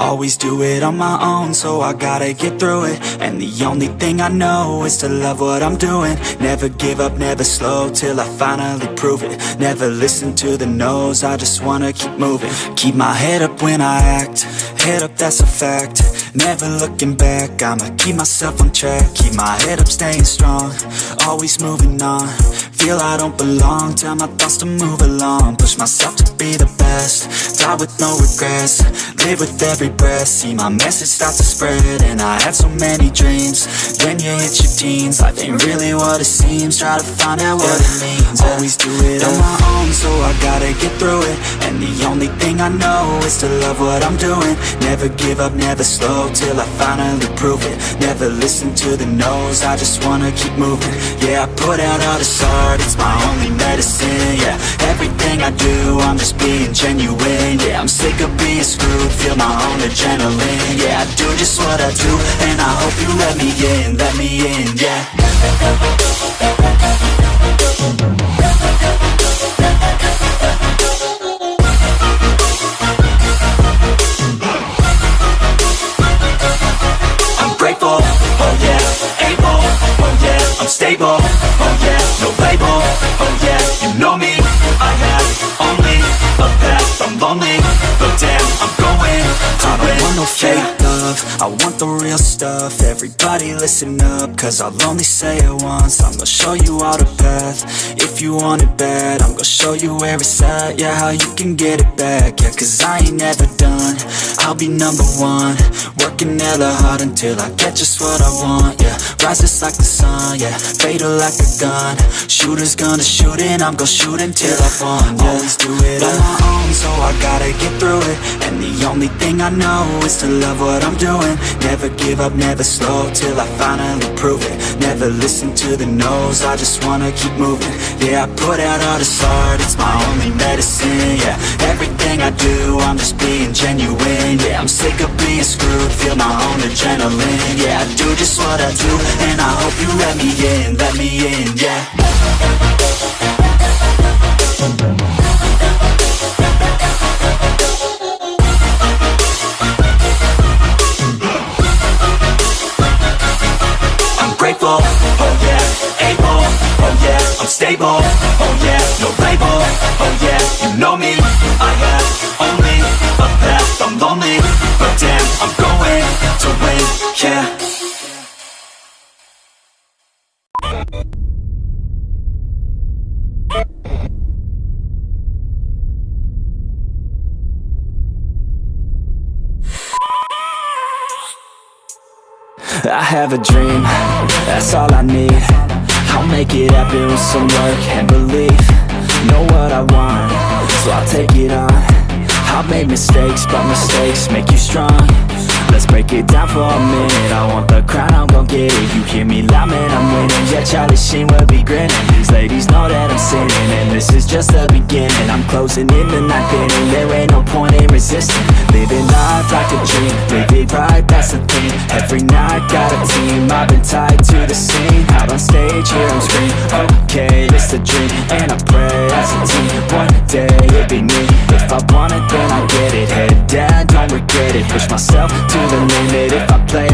Always do it on my own, so I gotta get through it. And the only thing I know is to love what I'm doing. Never give up, never slow, till I finally prove it. Never listen to the no's, I just wanna keep moving. Keep my head up when I act, head up that's a fact. Never looking back, I'ma keep myself on track. Keep my head up, staying strong, always moving on. Feel I don't belong, tell my thoughts to move along. Push myself to be the best, die with no regrets Live with every breath, see my message start to spread And I had so many dreams, then you hit your teens. Life ain't really what it seems, try to find out what it means. Always do it on my own, so I gotta get through it. And the only thing I know is to love what I'm doing. Never give up, never slow, till I finally prove it. Never listen to the no's, I just wanna keep moving. Yeah, I put out all this art, it's my only medicine. Yeah, everything I do, I'm just being genuine. Yeah, I'm sick of being screwed, feel my own adrenaline. Yeah, I do just what I do, and I hope you let me in, let me in, yeah no fake love, I want the real stuff, everybody listen up, cause I'll only say it once, I'm gonna show you all the path, if you want it bad, I'm gonna show you where it's at, yeah, how you can get it back, yeah, cause I ain't never done, I'll be number one, working hella hard until I get just what I want, yeah, rise just like the sun, yeah, fatal like a gun, shooters gonna shoot and I'm gonna shoot until I fall, yeah, always do it on my own, so I gotta get through it, and the only thing I know is to love what I'm doing, never give up, never slow, till I finally prove it, never listen to the no's, I just wanna keep moving, yeah, I put out all this art, it's my only medicine, yeah, everything I do, I'm just being genuine, yeah, I'm sick of being screwed, feel my own adrenaline, yeah, I do just what I do, and I hope you let me in, let me in, yeah. I'm grateful, oh yeah, able, oh yeah, I'm stable, oh yeah, I have a dream, that's all I need. I'll make it happen with some work and belief. Know what I want, so I'll take it on. I've made mistakes, but mistakes make you strong Let's break it down for a minute. I want the crown, I'm gon' get it. You hear me loud, man, I'm winning. Yeah, Charlie Sheen will be grinning. These ladies know that I'm sinning And this is just the beginning. I'm closing in the ninth inning There ain't no point in resisting. Living life like a dream Live it right, that's the thing. Every night, got a team. I've been tied to the scene Push myself to the limit. If I play